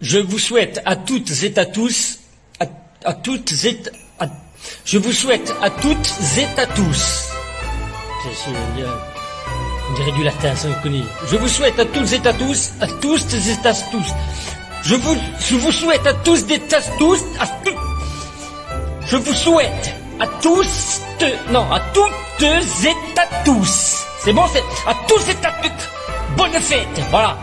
Je vous souhaite à toutes et à tous, à, à toutes et à, je vous souhaite à toutes et à tous. Je, euh, on dirait du latin. Je vous souhaite à toutes et à tous, à tous et à tous. Je vous, je vous souhaite à tous et à tous, à tous. Je vous souhaite à tous, de- non, à toutes et à tous. C'est bon, c'est à tous et à toutes. Bonne fête, voilà.